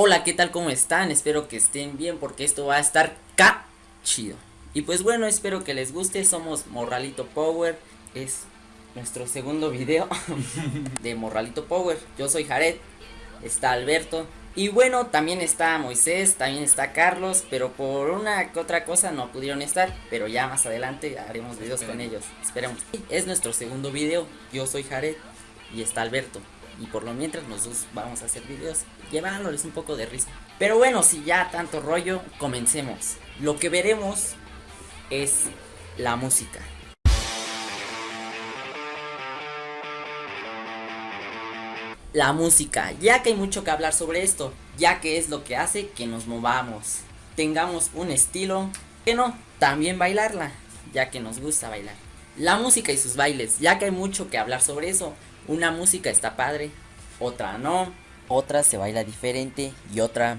Hola, ¿qué tal? ¿Cómo están? Espero que estén bien porque esto va a estar ca chido. Y pues bueno, espero que les guste. Somos Morralito Power. Es nuestro segundo video de Morralito Power. Yo soy Jared. Está Alberto. Y bueno, también está Moisés, también está Carlos, pero por una que otra cosa no pudieron estar, pero ya más adelante haremos videos con ellos, esperemos. Es nuestro segundo video, yo soy Jared y está Alberto. Y por lo mientras nosotros vamos a hacer videos llevándoles un poco de risa. Pero bueno, si ya tanto rollo, comencemos. Lo que veremos es la música. La música, ya que hay mucho que hablar sobre esto, ya que es lo que hace que nos movamos, tengamos un estilo, que no, también bailarla, ya que nos gusta bailar. La música y sus bailes, ya que hay mucho que hablar sobre eso, una música está padre, otra no, otra se baila diferente y otra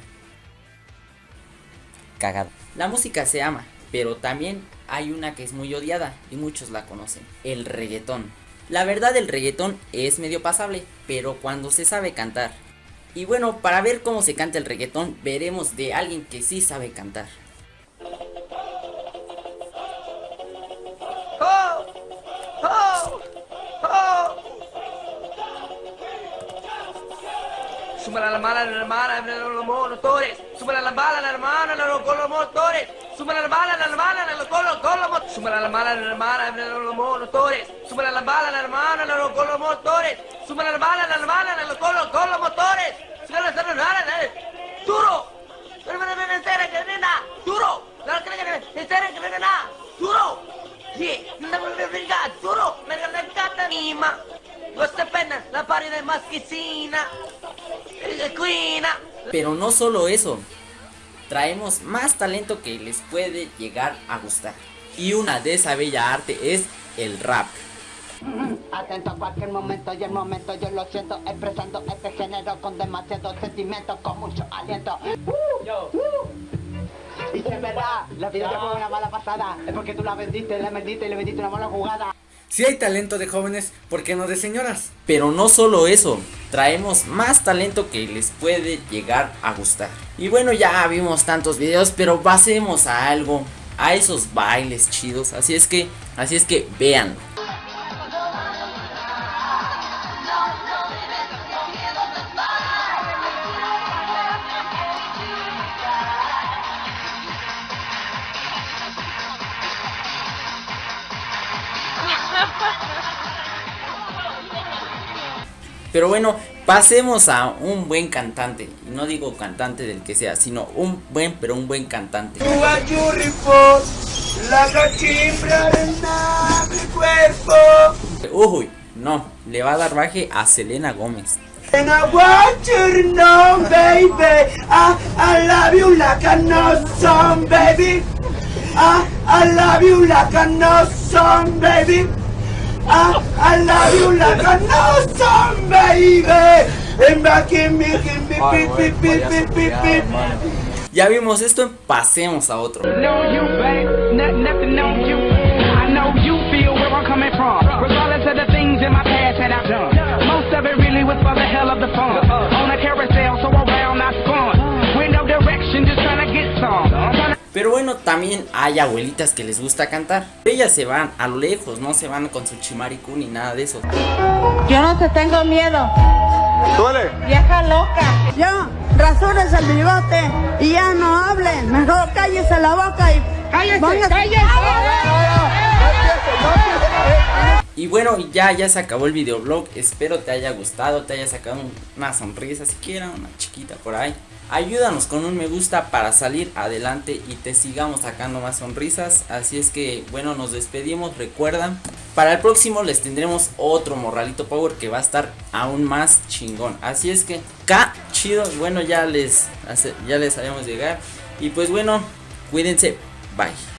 cagada. La música se ama, pero también hay una que es muy odiada y muchos la conocen, el reggaetón. La verdad el reggaetón es medio pasable, pero cuando se sabe cantar. Y bueno, para ver cómo se canta el reggaetón, veremos de alguien que sí sabe cantar. Súmala la mala, la hermana, los motores. Súmala la mala, la hermana, con los motores. Súmala la mala, la hermana, con los motores. Súmala la mala, la hermana, los motores. Súmala la mala, la hermana, con los motores. Súmala la mala, la hermana, con los motores. Súmala la hermana, duro. Duro. Duro. Sí, duro. Me encanta anima. Questa penna la pari de masquicina. Pero no solo eso, traemos más talento que les puede llegar a gustar. Y una de esa bella arte es el rap. Atento a cualquier momento y el momento yo lo siento expresando este género con demasiado sentimiento, con mucho aliento. Y si es verdad, la vida te fue una mala pasada, es porque tú la vendiste, la vendiste y le vendiste una mala jugada. Si hay talento de jóvenes, ¿por qué no de señoras? Pero no solo eso, traemos más talento que les puede llegar a gustar. Y bueno, ya vimos tantos videos, pero pasemos a algo, a esos bailes chidos. Así es que, así es que vean. Pero bueno, pasemos a un buen cantante. No digo cantante del que sea, sino un buen, pero un buen cantante. Uy, no, le va a dar baje a Selena Gómez. Baby, I, I love you like a no song, baby. And back in me, in me, beep, beep, beep, beep, beep, beep. Ya vimos esto, pasemos a otro. know you, babe. Nothing, nothing on you. I know you feel where I'm coming from. Regardless of the things in my past that I've done. Most of it really was for the hell of the fun. También hay abuelitas que les gusta cantar. Ellas se van a lo lejos, no se van con su chimaricú ni nada de eso. Yo no te tengo miedo. Vieja loca. Yo, rasures el bigote y ya no hablen. Mejor cállese la boca y. ¡Cállese! Y bueno, ya, ya se acabó el videoblog. Espero te haya gustado, te haya sacado una sonrisa, siquiera una chiquita por ahí. Ayúdanos con un me gusta para salir adelante y te sigamos sacando más sonrisas. Así es que, bueno, nos despedimos. Recuerdan, para el próximo les tendremos otro Morralito Power que va a estar aún más chingón. Así es que, K, chido. Bueno, ya les, ya les llegar. Y pues bueno, cuídense. Bye.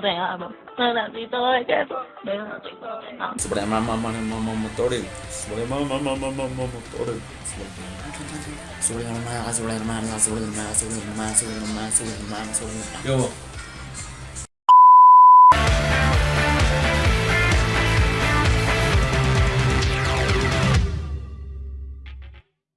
de amor. Sobre mamá, mamá, mamá, motores. Sobre mamá, mamá, mamá, motores. Sobre mamá, sobre mamá, sobre mamá, sobre mamá, sobre mamá, sobre mamá, sobre mamá. Yo,